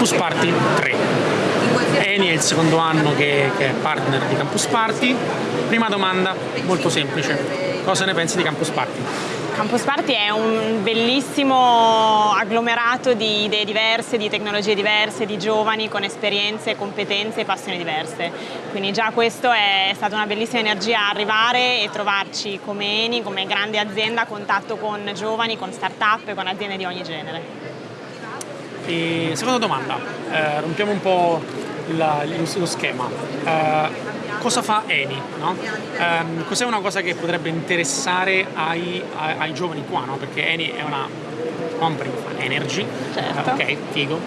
Campus Party 3. Eni è il secondo anno che, che è partner di Campus Party. Prima domanda, molto semplice, cosa ne pensi di Campus Party? Campus Party è un bellissimo agglomerato di idee diverse, di tecnologie diverse, di giovani con esperienze, competenze e passioni diverse. Quindi già questo è stata una bellissima energia arrivare e trovarci come Eni, come grande azienda a contatto con giovani, con start-up e con aziende di ogni genere. E seconda domanda, eh, rompiamo un po' il, lo schema. Eh, cosa fa Eni? No? Um, cos'è una cosa che potrebbe interessare ai, ai, ai giovani qua? No? Perché Eni è una company che fa energy, certo. ok, figo,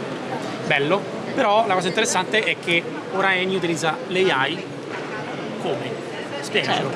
bello, però la cosa interessante è che ora Eni utilizza l'AI come? Certo.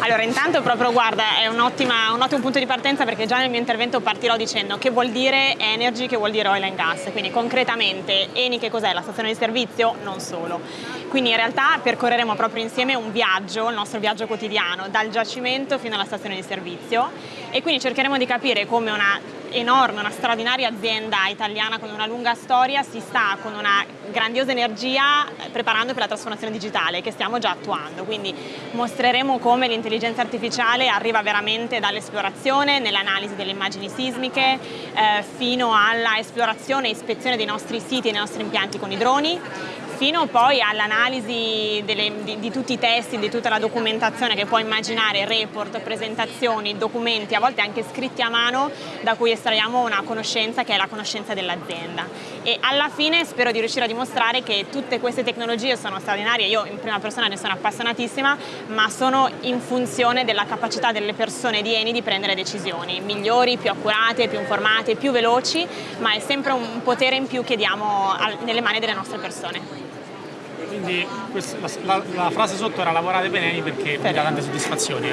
Allora, intanto proprio guarda, è un, un, ottimo punto di partenza perché già nel mio intervento partirò dicendo che vuol dire energy, che vuol dire oil and gas, quindi concretamente Eni che cos'è? La stazione di servizio? Non solo. Quindi in realtà percorreremo proprio insieme un viaggio, il nostro viaggio quotidiano, dal giacimento fino alla stazione di servizio e quindi cercheremo di capire come una enorme, una straordinaria azienda italiana con una lunga storia si sta con una grandiosa energia eh, preparando per la trasformazione digitale che stiamo già attuando, quindi mostreremo come l'intelligenza artificiale arriva veramente dall'esplorazione, nell'analisi delle immagini sismiche, eh, fino alla esplorazione e ispezione dei nostri siti e dei nostri impianti con i droni, fino poi all'analisi di, di, tutti i testi, di tutta la documentazione che può immaginare, report, presentazioni, documenti, a volte anche scritti a mano, da cui estraiamo una conoscenza che è la conoscenza dell'azienda. E alla fine spero di riuscire a dimostrare che tutte queste tecnologie sono straordinarie, io in prima persona ne sono appassionatissima, ma sono in funzione della capacità delle persone di Eni di prendere decisioni migliori, più accurate, più informate, più veloci, ma è sempre un potere in più che diamo nelle mani delle nostre persone quindi la, la, la, frase sotto era lavorate bene perché mi dà tante soddisfazioni.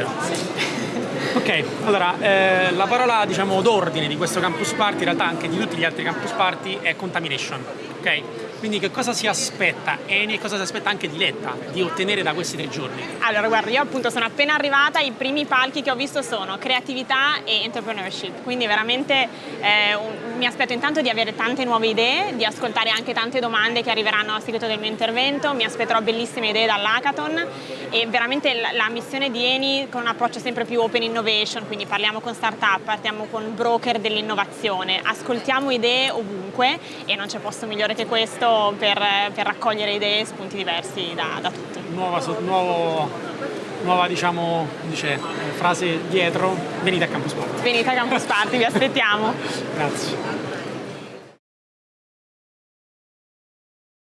Ok, allora eh, la parola diciamo d'ordine di questo campus party, in realtà anche di tutti gli altri campus party, è contamination. ok? Quindi che cosa si aspetta? Eni e cosa si aspetta anche di Letta di ottenere da questi tre giorni? Allora guarda, io appunto sono appena arrivata, i primi palchi che ho visto sono creatività e entrepreneurship, quindi veramente eh, un, mi aspetto intanto di avere tante nuove idee, di ascoltare anche tante domande che arriveranno a seguito del mio intervento, mi aspetterò bellissime idee dall'hackathon. E veramente la, la, missione di Eni con un approccio sempre più open innovation, quindi parliamo con start-up, partiamo con broker dell'innovazione, ascoltiamo idee ovunque e non c'è posto migliore che questo per, per raccogliere idee e spunti diversi da, da tutti. Nuova, nuovo, nuova diciamo, dice, frase dietro, venite a Campus Party. Venite a Campus Party, vi aspettiamo. Grazie.